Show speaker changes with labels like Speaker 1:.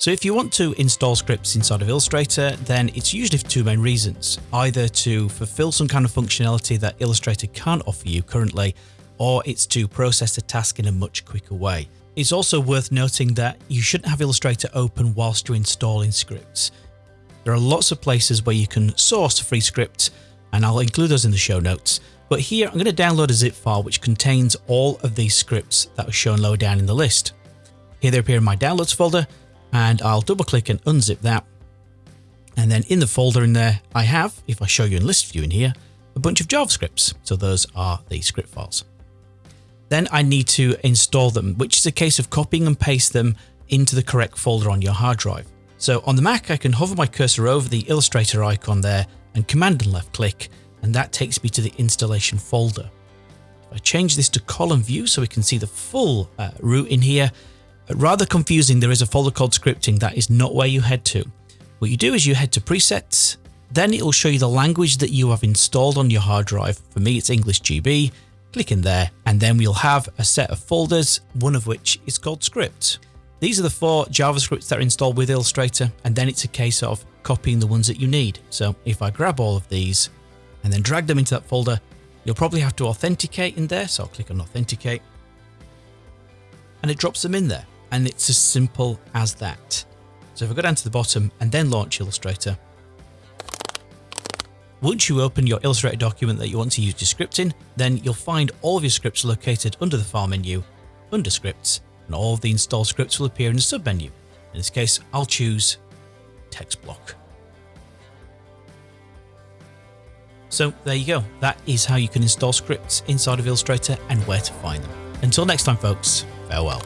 Speaker 1: So if you want to install scripts inside of Illustrator, then it's usually for two main reasons. Either to fulfill some kind of functionality that Illustrator can't offer you currently, or it's to process a task in a much quicker way. It's also worth noting that you shouldn't have Illustrator open whilst you're installing scripts. There are lots of places where you can source free scripts, and I'll include those in the show notes. But here I'm going to download a zip file which contains all of these scripts that are shown lower down in the list. Here they appear in my downloads folder, and I'll double click and unzip that. And then in the folder in there, I have, if I show you in list view in here, a bunch of JavaScripts. So those are the script files. Then I need to install them, which is a case of copying and paste them into the correct folder on your hard drive. So on the Mac, I can hover my cursor over the Illustrator icon there and command and left click, and that takes me to the installation folder. If I change this to column view so we can see the full uh, route in here, Rather confusing, there is a folder called scripting that is not where you head to. What you do is you head to presets, then it will show you the language that you have installed on your hard drive. For me, it's English GB. Click in there, and then we'll have a set of folders, one of which is called script. These are the four JavaScripts that are installed with Illustrator, and then it's a case of copying the ones that you need. So if I grab all of these and then drag them into that folder, you'll probably have to authenticate in there. So I'll click on authenticate and it drops them in there and it's as simple as that. So if I go down to the bottom and then launch Illustrator, once you open your Illustrator document that you want to use your script in, then you'll find all of your scripts located under the File menu, under Scripts, and all of the installed scripts will appear in the submenu. In this case, I'll choose Text Block. So there you go. That is how you can install scripts inside of Illustrator and where to find them. Until next time, folks, farewell.